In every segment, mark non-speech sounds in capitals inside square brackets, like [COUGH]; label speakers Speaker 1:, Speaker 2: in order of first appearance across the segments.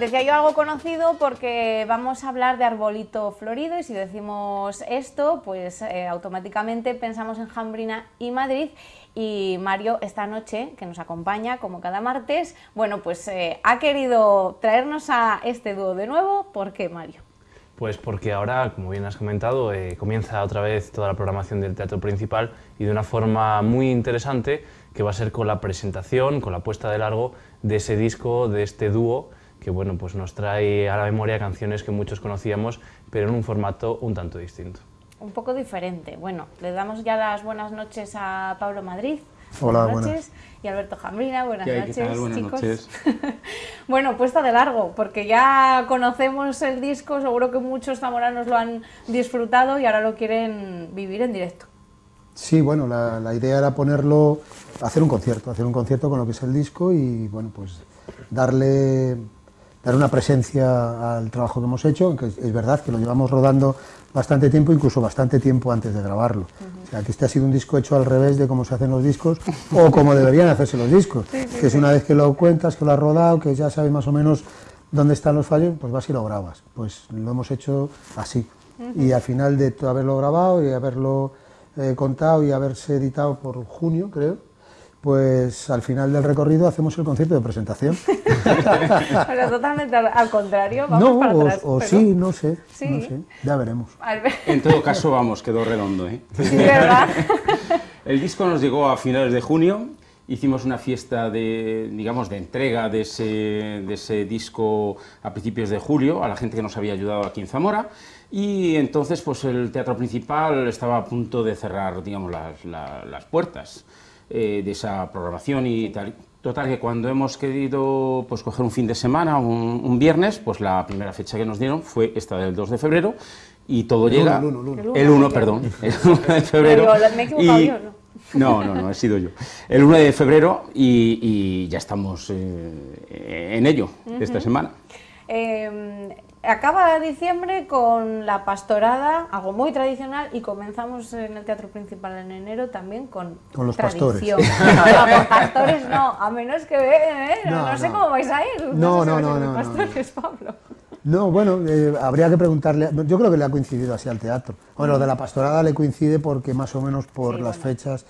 Speaker 1: Decía yo algo conocido porque vamos a hablar de arbolito florido y si decimos esto, pues eh, automáticamente pensamos en Jambrina y Madrid y Mario esta noche, que nos acompaña como cada martes, bueno, pues eh, ha querido traernos a este dúo de nuevo. ¿Por qué, Mario?
Speaker 2: Pues porque ahora, como bien has comentado, eh, comienza otra vez toda la programación del teatro principal y de una forma muy interesante que va a ser con la presentación, con la puesta de largo de ese disco, de este dúo que bueno, pues nos trae a la memoria canciones que muchos conocíamos, pero en un formato un tanto distinto.
Speaker 1: Un poco diferente. Bueno, le damos ya las buenas noches a Pablo Madrid.
Speaker 3: Hola, buenas noches.
Speaker 1: Y Alberto Jambrina, buenas
Speaker 4: noches, buenas
Speaker 1: chicos.
Speaker 4: Noches. [LAUGHS]
Speaker 1: bueno, puesta de largo, porque ya conocemos el disco, seguro que muchos zamoranos lo han disfrutado y ahora lo quieren vivir en directo.
Speaker 3: Sí, bueno, la, la idea era ponerlo, hacer un concierto, hacer un concierto con lo que es el disco y, bueno, pues darle dar una presencia al trabajo que hemos hecho, aunque es verdad que lo llevamos rodando bastante tiempo, incluso bastante tiempo antes de grabarlo. O sea, que este ha sido un disco hecho al revés de cómo se hacen los discos [LAUGHS] o como deberían hacerse los discos, que es una vez que lo cuentas, que lo has rodado, que ya sabes más o menos dónde están los fallos, pues vas y lo grabas. Pues lo hemos hecho así. Y al final de haberlo grabado y haberlo eh, contado y haberse editado por junio, creo, pues al final del recorrido hacemos el concierto de presentación. [LAUGHS]
Speaker 1: pero totalmente al, contrario, vamos
Speaker 3: no,
Speaker 1: para atrás.
Speaker 3: O, sí, no sé, no sé, ya veremos.
Speaker 4: En todo caso, vamos, quedó redondo, ¿eh?
Speaker 1: Sí, ¿verdad? [LAUGHS]
Speaker 4: el disco nos llegó a finales de junio, hicimos una fiesta de, digamos, de entrega de ese, de ese disco a principios de julio, a la gente que nos había ayudado aquí en Zamora, y entonces pues el teatro principal estaba a punto de cerrar, digamos, las, las puertas. Eh, de esa programación y tal. Total, que cuando hemos querido pues, coger un fin de semana, un, viernes, pues la primera fecha que nos dieron fue esta del 2 de febrero y todo llega...
Speaker 3: el 1, el 1.
Speaker 4: El 1, perdón, [LAUGHS] el 1 de febrero.
Speaker 1: Pero me he equivocado yo,
Speaker 4: ¿no? No, no, he sido yo. El 1 de febrero y, ya estamos eh, en ello esta semana.
Speaker 1: Eh, acaba diciembre con la pastorada, algo muy tradicional, y comenzamos en el Teatro Principal en enero también con,
Speaker 3: con los
Speaker 1: tradición.
Speaker 3: pastores. [LAUGHS]
Speaker 1: No, con pastores no, a menos que eh, no, no, sé cómo vais a ir.
Speaker 3: No,
Speaker 1: no,
Speaker 3: no, no,
Speaker 1: pastores, [LAUGHS] Pablo.
Speaker 3: No, bueno, eh, habría que preguntarle, yo creo que le ha coincidido así al teatro. Bueno, lo de la pastorada le coincide porque más o menos por las fechas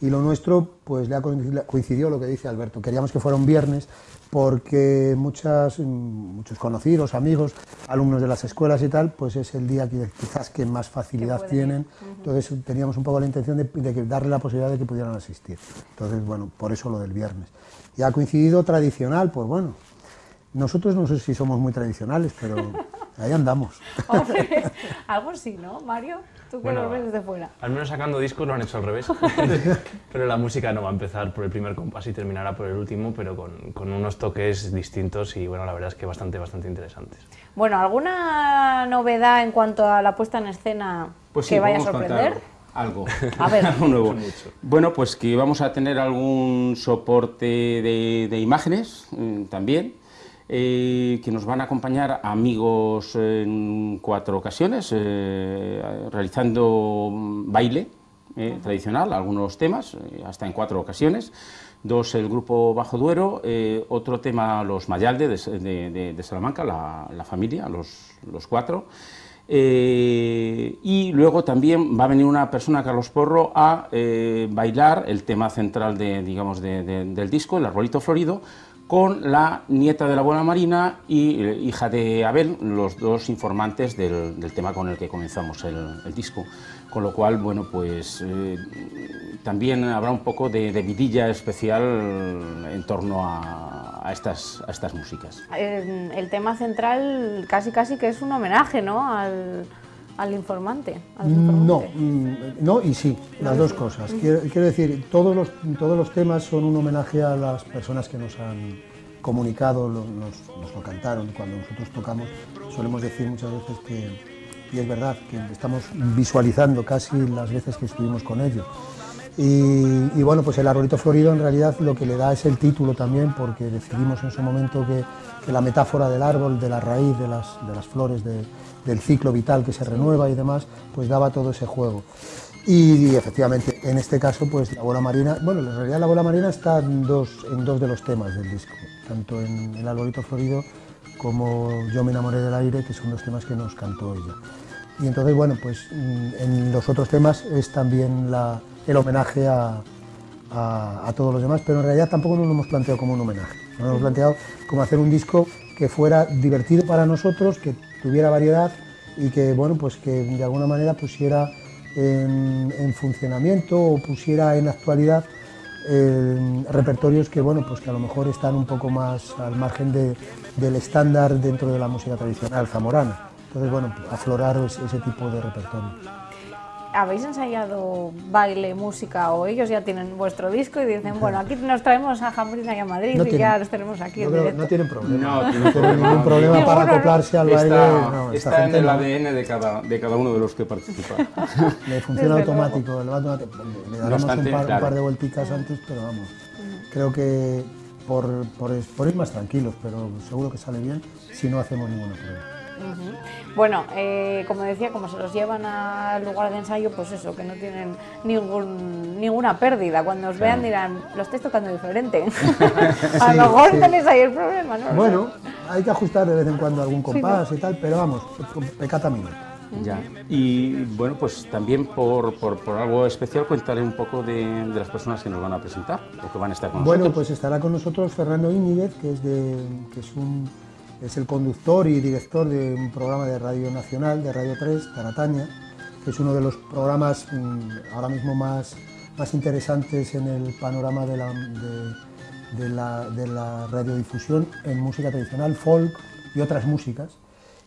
Speaker 3: y lo nuestro, pues le ha coincidido lo que dice Alberto. Queríamos que fuera un viernes porque muchas, muchos conocidos, amigos, alumnos de las escuelas y tal, pues es el día que quizás que más facilidad tienen. Entonces teníamos un poco la intención de, de, darle la posibilidad de que pudieran asistir. Entonces, bueno, por eso lo del viernes. Y ha coincidido tradicional, pues bueno, nosotros no sé si somos muy tradicionales, pero [LAUGHS] ahí andamos.
Speaker 1: Hombre, algo sí, ¿no, Mario? Tú que lo ves desde fuera.
Speaker 2: Al menos sacando discos lo han hecho al revés. [LAUGHS] pero la música no va a empezar por el primer compás y terminará por el último, pero con, con, unos toques distintos y bueno, la verdad es que bastante, bastante interesantes.
Speaker 1: Bueno, ¿alguna novedad en cuanto a la puesta en escena
Speaker 4: pues
Speaker 1: que vaya a sorprender?
Speaker 4: algo, [LAUGHS]
Speaker 1: a ver. [LAUGHS]
Speaker 4: algo nuevo. Bueno, pues que vamos a tener algún soporte de, de imágenes eh, también, eh, que nos van a acompañar amigos en cuatro ocasiones, eh, realizando baile eh, tradicional, algunos temas, hasta en cuatro ocasiones. Dos, el grupo Bajo Duero, otro tema, los Mayalde de, Salamanca, la, familia, los, los cuatro. y luego también va a venir una persona, Carlos Porro, a bailar el tema central de, digamos, del disco, el arbolito florido, con la nieta de la buena Marina y eh, hija de Abel, los dos informantes del, tema con el que comenzamos el, disco. Con lo cual, bueno, pues eh, también habrá un poco de, vidilla especial en torno a, estas, a estas músicas.
Speaker 1: El, tema central casi casi que es un homenaje, ¿no?, al, al informante,
Speaker 3: No, mm, no y sí, las dos cosas. Quiero, decir, todos los, todos los temas son un homenaje a las personas que nos han comunicado, nos, nos lo cantaron. Cuando nosotros tocamos, solemos decir muchas veces que, y es verdad, que estamos visualizando casi las veces que estuvimos con ellos. Y, bueno, pues el arbolito florido en realidad lo que le da es el título también, porque decidimos en su momento que, que la metáfora del árbol, de la raíz, de las, de las flores, de, del ciclo vital que se renueva y demás, pues daba todo ese juego. Y, efectivamente, en este caso, pues la bola marina, bueno, en realidad la bola marina está en dos, en dos de los temas del disco, tanto en el arbolito florido como Yo me enamoré del aire, que son los temas que nos cantó ella. Y entonces, bueno, pues mm, en los otros temas es también la, el homenaje a, a, todos los demás, pero en realidad tampoco nos lo hemos planteado como un homenaje. Nos hemos planteado como hacer un disco que fuera divertido para nosotros, que tuviera variedad y que, bueno, pues que de alguna manera pusiera en, funcionamiento o pusiera en actualidad eh, repertorios que, bueno, pues que a lo mejor están un poco más al margen del estándar dentro de la música tradicional zamorana. Entonces, bueno, aflorar ese tipo de repertorio.
Speaker 1: ¿Habéis ensayado baile, música o ellos ya tienen vuestro disco y dicen, bueno, aquí nos traemos a Jambrina y a Madrid y ya los tenemos aquí
Speaker 3: en
Speaker 1: directo?
Speaker 3: No tienen problema. No, tienen ningún problema para acoplarse al baile.
Speaker 4: Está, en el ADN de cada, de cada uno de los que participan. [LAUGHS]
Speaker 3: Le funciona automático, le, daremos un, par, de vuelticas antes, pero vamos, creo que por, por, por ir más tranquilos, pero seguro que sale bien si no hacemos ninguna prueba.
Speaker 1: Bueno, eh, como decía, como se los llevan al lugar de ensayo, pues eso, que no tienen ningún, ninguna pérdida. Cuando os vean dirán, lo estáis tocando diferente. [LAUGHS] a lo mejor tenéis ahí el problema, ¿no?
Speaker 3: Bueno, hay que ajustar de vez en cuando algún compás y tal, pero vamos, pecata minuto.
Speaker 4: Ya. Y bueno, pues también por, por, algo especial contaré un poco de, de, las personas que nos van a presentar o que van a estar con
Speaker 3: nosotros.
Speaker 4: Bueno,
Speaker 3: pues estará con nosotros Fernando Íñiguez, que es, de, que es un es el conductor y director de un programa de Radio Nacional, de Radio 3, Tarataña, que es uno de los programas mm, ahora mismo más, más interesantes en el panorama de la, radiodifusión en música tradicional, folk y otras músicas.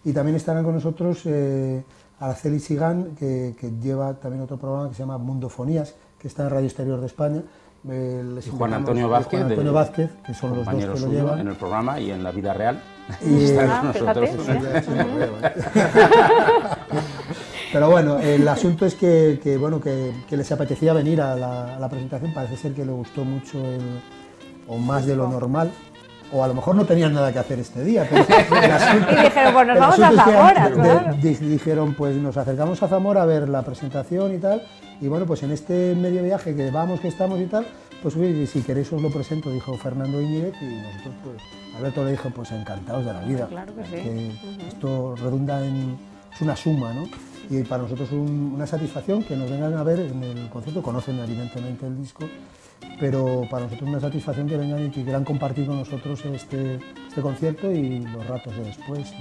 Speaker 3: Y también estarán con nosotros eh, Araceli Sigán, que, lleva también otro programa que se llama Mundofonías, que está en Radio Exterior de España
Speaker 4: y Juan Antonio Vázquez,
Speaker 3: Antonio Vázquez que son los dos que lo llevan.
Speaker 4: en el programa y en la vida real. Y, [LAUGHS] ah, nosotros. [LAUGHS]
Speaker 3: Pero bueno, el asunto es que, que bueno, que, que, les apetecía venir a la, la, presentación, parece ser que le gustó mucho el, o más de lo normal, o a lo mejor no tenían nada que hacer este día. Pero [LAUGHS]
Speaker 1: y dijeron, pues nos vamos a Zamora.
Speaker 3: dijeron, pues nos acercamos a Zamora a ver la presentación y tal, y bueno, pues en este medio viaje que vamos, que estamos y tal, pues si queréis os lo presento, dijo Fernando Iñiguez, y nosotros pues, Alberto le dijo, pues encantados de la vida.
Speaker 1: Claro que sí.
Speaker 3: Esto redunda en, es una suma, ¿no? Y para nosotros es una satisfacción que nos vengan a ver en el concierto, conocen evidentemente el disco, pero para nosotros es una satisfacción que vengan y que quieran compartir con nosotros este, este concierto y los ratos de después.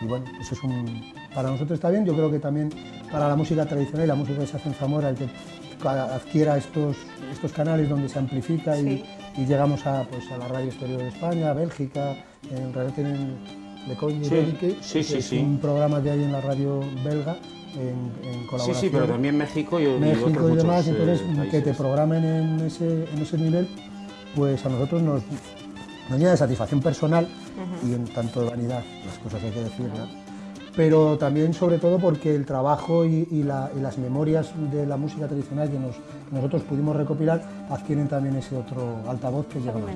Speaker 3: Y, bueno, pues es un, para nosotros está bien, yo creo que también para la música tradicional y la música que se hace en Zamora, el que adquiera estos, estos canales donde se amplifica y, llegamos a, pues, a la radio exterior de España, Bélgica, en realidad tienen Le Cogne
Speaker 4: sí, sí,
Speaker 3: es un programa que hay en la radio belga en, colaboración.
Speaker 4: Sí, sí, pero también México y,
Speaker 3: México
Speaker 4: y,
Speaker 3: demás, entonces eh, que te programen en ese, en ese nivel, pues a nosotros nos, nos llena de satisfacción personal y en tanto de vanidad, las cosas hay que decirlas, pero también sobre todo porque el trabajo y, las memorias de la música tradicional que, nosotros pudimos recopilar adquieren también ese otro altavoz que llega más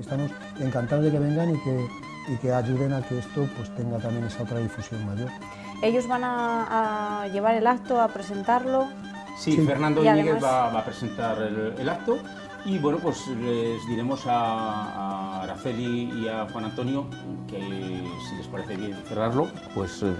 Speaker 3: Estamos encantados de que vengan y que, y que ayuden a que esto pues, tenga también esa otra difusión mayor.
Speaker 1: ¿Ellos van a, llevar el acto, a presentarlo?
Speaker 4: Sí, Fernando Íñiguez va, a presentar el, acto. Y bueno, pues les diremos a, Araceli y a Juan Antonio que si les parece bien cerrarlo, pues eh,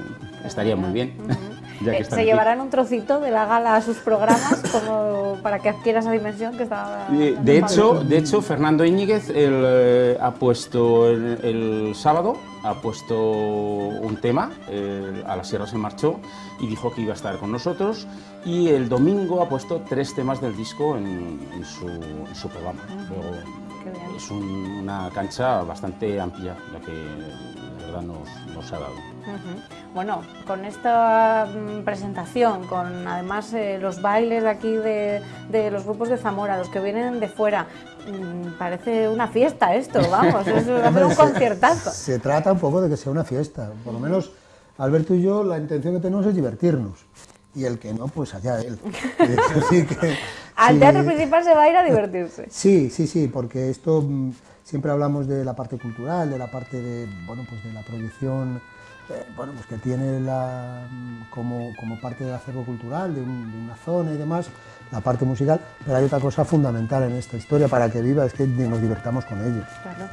Speaker 4: estaría muy bien. [LAUGHS]
Speaker 1: Eh, ¿Se llevarán un trocito de la gala a sus programas [LAUGHS] como para que adquiera esa dimensión que estaba...
Speaker 4: De, hecho, de hecho, Fernando Íñiguez eh, ha puesto el sábado ha puesto un tema, eh, a la Sierra se marchó y dijo que iba a estar con nosotros y el domingo ha puesto tres temas del disco en, su, programa. Es una cancha bastante amplia la que de verdad nos, ha dado.
Speaker 1: Bueno, con esta mm, presentación, con además eh, los bailes de aquí de, de, los grupos de Zamora, los que vienen de fuera, Mm, parece una fiesta esto, [LAUGHS] vamos, es un conciertazo.
Speaker 3: Se, trata un poco de que sea una fiesta, por lo menos Alberto y yo la intención que tenemos es divertirnos. Y el que no, pues allá él. [LAUGHS]
Speaker 1: Al teatro principal se va a ir a divertirse.
Speaker 3: Sí, sí, sí, porque esto, mm, siempre hablamos de la parte cultural, de la parte de, bueno, pues de la proyección eh, bueno, pues que tiene la, como, como, parte del acervo cultural de, una zona y demás, la parte musical, pero hay otra cosa fundamental en esta historia para que viva, es que nos divertamos con ellos.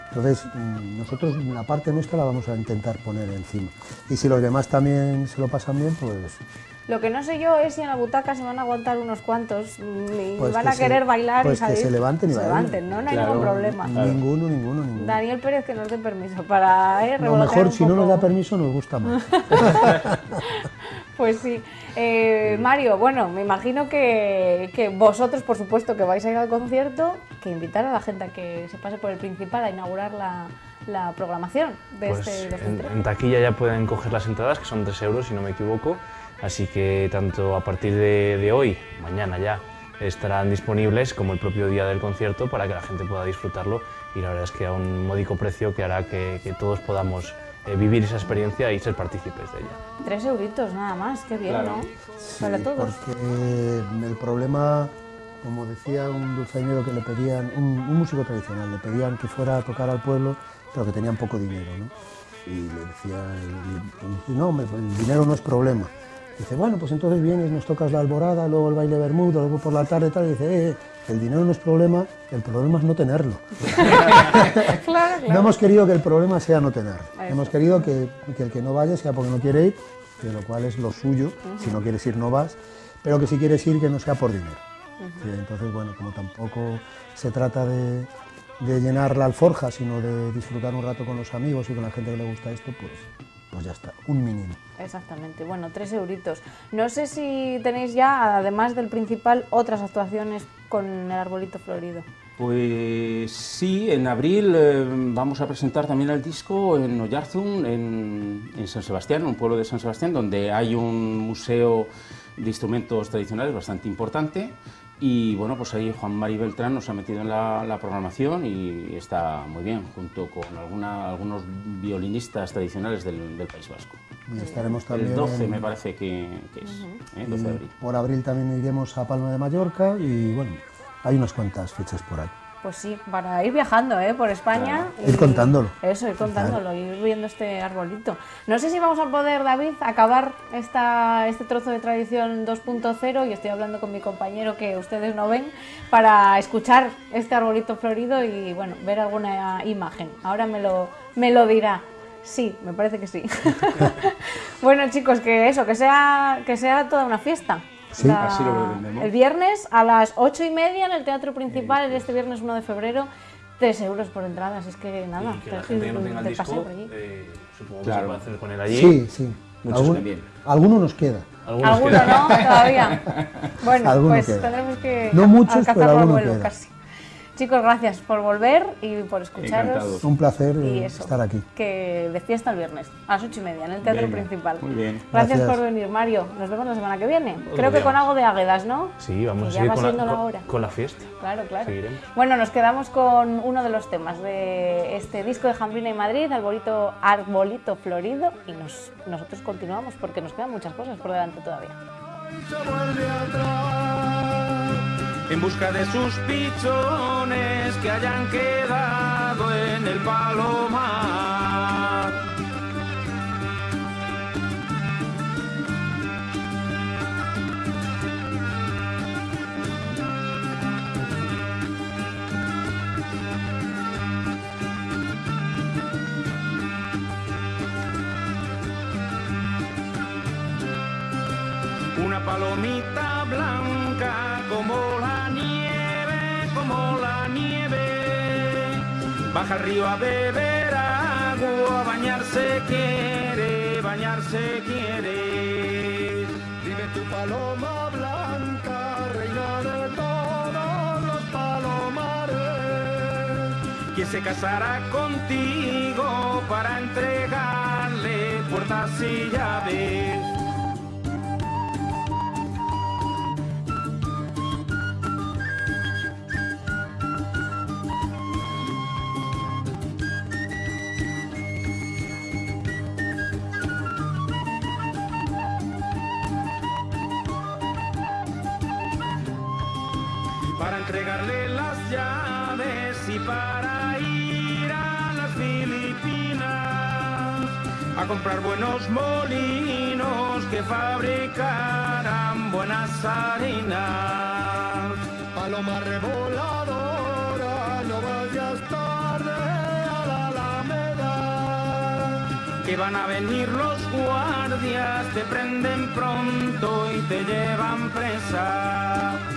Speaker 3: Entonces, mm, nosotros la parte nuestra la vamos a intentar poner encima. Y si los demás también se lo pasan bien, pues
Speaker 1: lo que no sé yo es si en la butaca se van a aguantar unos cuantos y
Speaker 3: pues
Speaker 1: van a querer bailar
Speaker 3: pues
Speaker 1: y salir.
Speaker 3: que se levanten y
Speaker 1: se levanten, ¿no? No hay ningún problema.
Speaker 3: Ninguno, ninguno, ninguno.
Speaker 1: Daniel Pérez que nos dé permiso para eh,
Speaker 3: Lo mejor, si no nos da permiso, nos gusta más. [LAUGHS]
Speaker 1: pues sí. Eh, Mario, bueno, me imagino que, que, vosotros, por supuesto, que vais a ir al concierto, que invitar a la gente a que se pase por el principal a inaugurar la, la programación de
Speaker 2: pues
Speaker 1: este
Speaker 2: en, en, taquilla ya pueden coger las entradas, que son 3 euros, si no me equivoco. Así que tanto a partir de, hoy, mañana ya, estarán disponibles como el propio día del concierto para que la gente pueda disfrutarlo y la verdad es que a un módico precio que hará que, todos podamos eh, vivir esa experiencia y ser partícipes de ella.
Speaker 1: Tres euritos nada más, qué bien, ¿no?
Speaker 3: para todos. Porque el problema, como decía un dulzainero que le pedían, un, músico tradicional, le pedían que fuera a tocar al pueblo, pero que tenían poco dinero, ¿no? Y le decía, no, el dinero no es problema. Dice, bueno, pues entonces vienes, nos tocas la alborada, luego el baile bermudo, luego por la tarde y tal, y dice, eh, eh, el dinero no es problema, el problema es no tenerlo. [LAUGHS] No hemos querido que el problema sea no tener. Hemos querido que, el que no vaya sea porque no quiere ir, que lo cual es lo suyo, si no quieres ir no vas, pero que si quieres ir que no sea por dinero. entonces, bueno, como tampoco se trata de, de llenar la alforja, sino de disfrutar un rato con los amigos y con la gente que le gusta esto, pues pues ya está, un mínimo.
Speaker 1: Exactamente, bueno, tres euritos. No sé si tenéis ya, además del principal, otras actuaciones con el arbolito florido.
Speaker 4: Pues sí, en abril eh, vamos a presentar también el disco en Oyarzun, en, en San Sebastián, un pueblo de San Sebastián, donde hay un museo de instrumentos tradicionales bastante importante y bueno, pues ahí Juan Mari Beltrán nos ha metido en la, programación y está muy bien, junto con alguna, algunos violinistas tradicionales del, País Vasco.
Speaker 3: Y estaremos también
Speaker 4: el 12 me parece que, es, ¿eh? 12 de abril.
Speaker 3: Por abril también iremos a Palma de Mallorca y bueno, hay unas cuantas fechas por ahí.
Speaker 1: Pues sí, para ir viajando ¿eh? por España.
Speaker 3: Ir contándolo.
Speaker 1: Eso, ir contándolo, ir viendo este arbolito. No sé si vamos a poder, David, acabar esta, este trozo de tradición 2.0, y estoy hablando con mi compañero que ustedes no ven, para escuchar este arbolito florido y bueno, ver alguna imagen. Ahora me lo, me lo dirá. Sí, me parece que sí. [LAUGHS] bueno, chicos, que eso, que sea, que sea toda una fiesta.
Speaker 3: Sí,
Speaker 4: así lo entendemos.
Speaker 1: El viernes a las ocho y media en el Teatro Principal, este viernes 1 de febrero, 3 euros por entradas, es que nada.
Speaker 2: Y que la gente que no tenga el disco, eh, supongo que se puede hacer con él allí.
Speaker 3: Sí, sí. Muchos también. Alguno nos queda.
Speaker 1: Alguno no, todavía. [LAUGHS] Bueno, pues tendremos que
Speaker 3: no muchos, pero alguno queda.
Speaker 1: casi. Chicos, gracias por volver y por escucharos.
Speaker 3: Un placer estar aquí.
Speaker 1: Que de fiesta el viernes, a las ocho y media, en el teatro principal.
Speaker 4: Muy bien.
Speaker 1: Gracias, por venir, Mario. Nos vemos la semana que viene. Creo que con algo de Águedas, ¿no?
Speaker 2: Sí, vamos a seguir con la, con, la, fiesta.
Speaker 1: Claro, claro. Bueno, nos quedamos con uno de los temas de este disco de Jambrina y Madrid, Arbolito, Arbolito Florido, y nos, nosotros continuamos porque nos quedan muchas cosas por delante todavía
Speaker 5: en busca de sus pichones que hayan quedado en el palomar. Una palomita blanca como la Baja al río a beber agua, bañarse quiere, bañarse quiere. Vive tu paloma blanca, reina de todos los palomares. Quien se casará contigo para entregarle puertas y llaves
Speaker 4: a comprar buenos molinos que fabricaran buenas harinas. Paloma revoladora, no vayas tarde a la Alameda. Que van a venir los guardias, te prenden pronto y te llevan presa.